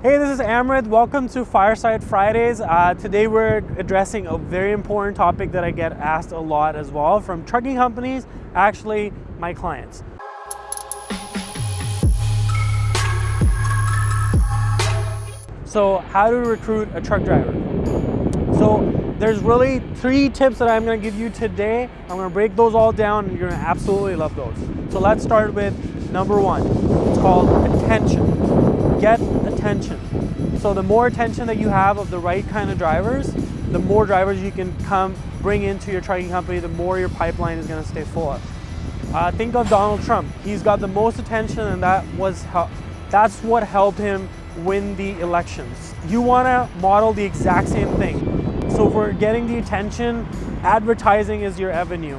Hey, this is Amrit. Welcome to Fireside Fridays. Uh, today we're addressing a very important topic that I get asked a lot as well from trucking companies, actually my clients. So how to recruit a truck driver. So there's really three tips that I'm gonna give you today. I'm gonna break those all down and you're gonna absolutely love those. So let's start with number one. It's called attention. Get attention. So the more attention that you have of the right kind of drivers, the more drivers you can come bring into your trucking company, the more your pipeline is gonna stay full. Uh, think of Donald Trump. He's got the most attention and that was that's what helped him win the elections. You wanna model the exact same thing. So for getting the attention, advertising is your avenue.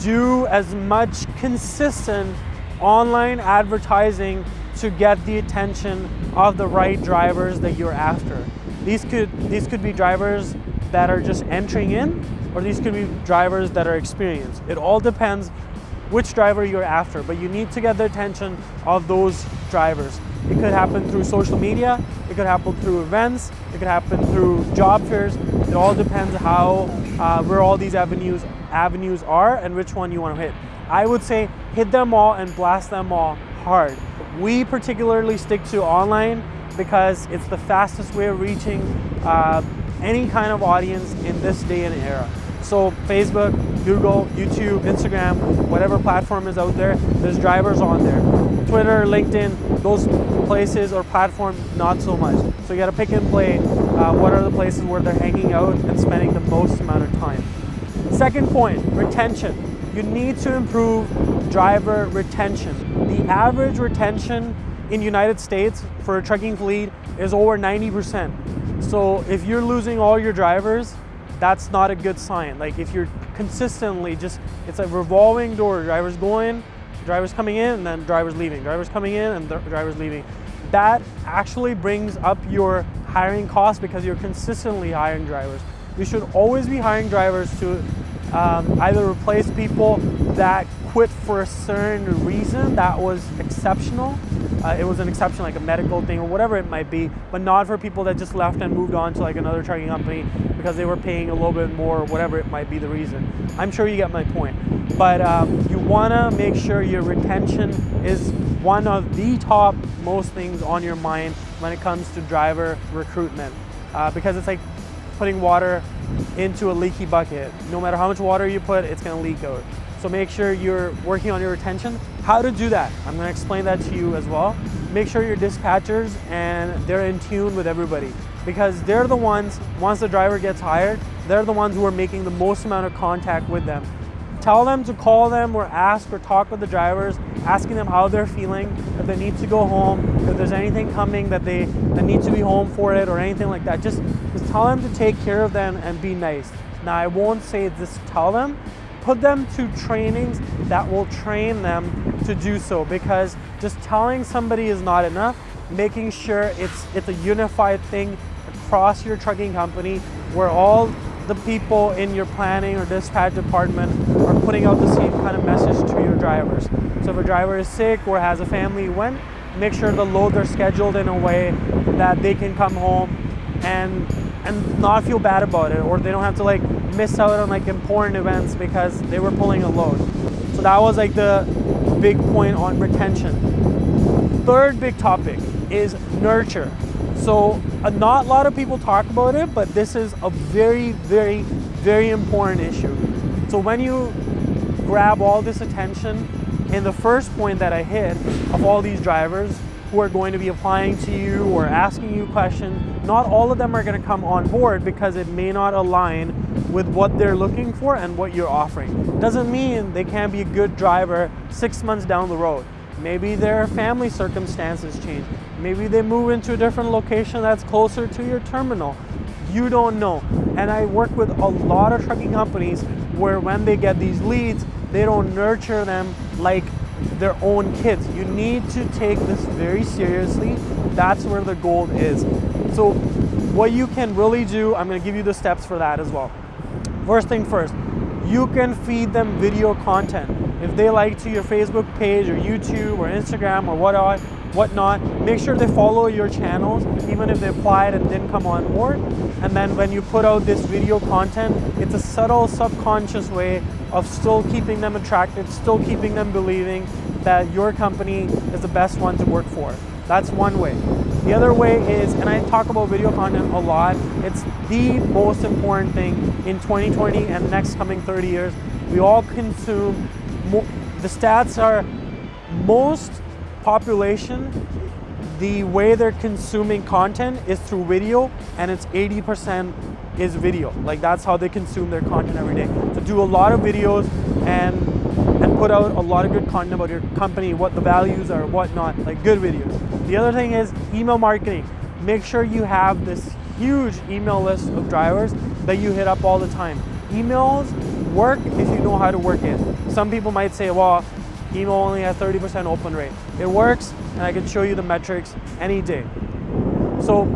Do as much consistent online advertising to get the attention of the right drivers that you're after. These could, these could be drivers that are just entering in, or these could be drivers that are experienced. It all depends which driver you're after, but you need to get the attention of those drivers. It could happen through social media, it could happen through events, it could happen through job fairs. It all depends how, uh, where all these avenues, avenues are and which one you want to hit. I would say hit them all and blast them all hard. We particularly stick to online because it's the fastest way of reaching uh, any kind of audience in this day and era. So Facebook, Google, YouTube, Instagram, whatever platform is out there, there's drivers on there. Twitter, LinkedIn, those places or platforms, not so much. So you gotta pick and play uh, what are the places where they're hanging out and spending the most amount of time. Second point, retention. You need to improve driver retention. The average retention in United States for a trucking fleet is over 90%. So if you're losing all your drivers, that's not a good sign. Like if you're consistently just, it's a revolving door, drivers going, drivers coming in, and then drivers leaving, drivers coming in, and drivers leaving. That actually brings up your hiring costs because you're consistently hiring drivers. You should always be hiring drivers to um, either replace people that quit for a certain reason that was exceptional. Uh, it was an exception like a medical thing or whatever it might be, but not for people that just left and moved on to like another trucking company because they were paying a little bit more or whatever it might be the reason. I'm sure you get my point. But um, you wanna make sure your retention is one of the top most things on your mind when it comes to driver recruitment. Uh, because it's like putting water into a leaky bucket. No matter how much water you put, it's gonna leak out. So make sure you're working on your retention. How to do that, I'm gonna explain that to you as well. Make sure your dispatchers and they're in tune with everybody because they're the ones, once the driver gets hired, they're the ones who are making the most amount of contact with them. Tell them to call them or ask or talk with the drivers, asking them how they're feeling, if they need to go home, if there's anything coming that they that need to be home for it or anything like that. Just, just tell them to take care of them and be nice. Now I won't say just tell them, put them to trainings that will train them to do so because just telling somebody is not enough. Making sure it's, it's a unified thing across your trucking company where all the people in your planning or dispatch department are putting out the same kind of message to your drivers. So if a driver is sick or has a family event, make sure the loads are scheduled in a way that they can come home and and not feel bad about it or they don't have to like miss out on like important events because they were pulling a load. So that was like the big point on retention. Third big topic is nurture. So uh, not a lot of people talk about it, but this is a very, very, very important issue. So when you grab all this attention, in the first point that I hit of all these drivers who are going to be applying to you or asking you questions, not all of them are going to come on board because it may not align with what they're looking for and what you're offering. Doesn't mean they can't be a good driver six months down the road. Maybe their family circumstances change. Maybe they move into a different location that's closer to your terminal. You don't know. And I work with a lot of trucking companies where when they get these leads, they don't nurture them like their own kids. You need to take this very seriously. That's where the gold is. So what you can really do, I'm gonna give you the steps for that as well. First thing first, you can feed them video content. If they like to your Facebook page or YouTube or Instagram or whatever, whatnot. Make sure they follow your channels, even if they applied and didn't come on board. And then when you put out this video content, it's a subtle, subconscious way of still keeping them attracted, still keeping them believing that your company is the best one to work for. That's one way. The other way is, and I talk about video content a lot, it's the most important thing in 2020 and next coming 30 years. We all consume, the stats are most population, the way they're consuming content is through video and it's 80% is video. Like that's how they consume their content every day. So do a lot of videos and and put out a lot of good content about your company, what the values are, whatnot, like good videos. The other thing is email marketing. Make sure you have this huge email list of drivers that you hit up all the time. Emails work if you know how to work it. Some people might say, well, email only has 30% open rate. It works, and I can show you the metrics any day. So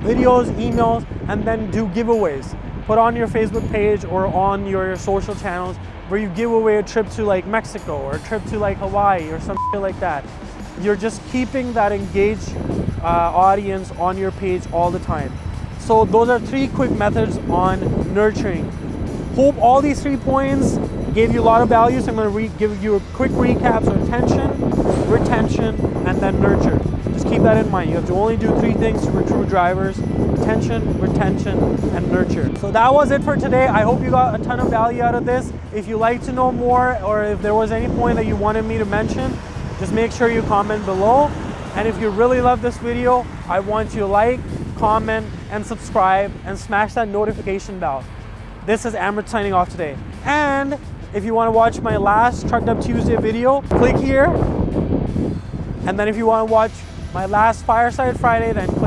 videos, emails, and then do giveaways. Put on your Facebook page or on your social channels where you give away a trip to like Mexico or a trip to like Hawaii or something like that. You're just keeping that engaged uh, audience on your page all the time. So those are three quick methods on nurturing. Hope all these three points gave you a lot of value, so I'm going to give you a quick recap. So attention, retention, and then nurture. Just keep that in mind. You have to only do three things to recruit drivers, attention, retention, and nurture. So that was it for today. I hope you got a ton of value out of this. If you'd like to know more or if there was any point that you wanted me to mention, just make sure you comment below. And if you really love this video, I want you to like, comment, and subscribe, and smash that notification bell. This is Amrit signing off today. And if you want to watch my last Trucked Up Tuesday video, click here. And then if you want to watch my last Fireside Friday, then.